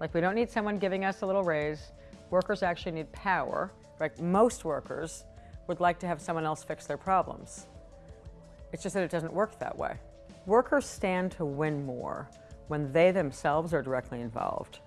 Like we don't need someone giving us a little raise. Workers actually need power. Like Most workers would like to have someone else fix their problems. It's just that it doesn't work that way. Workers stand to win more when they themselves are directly involved.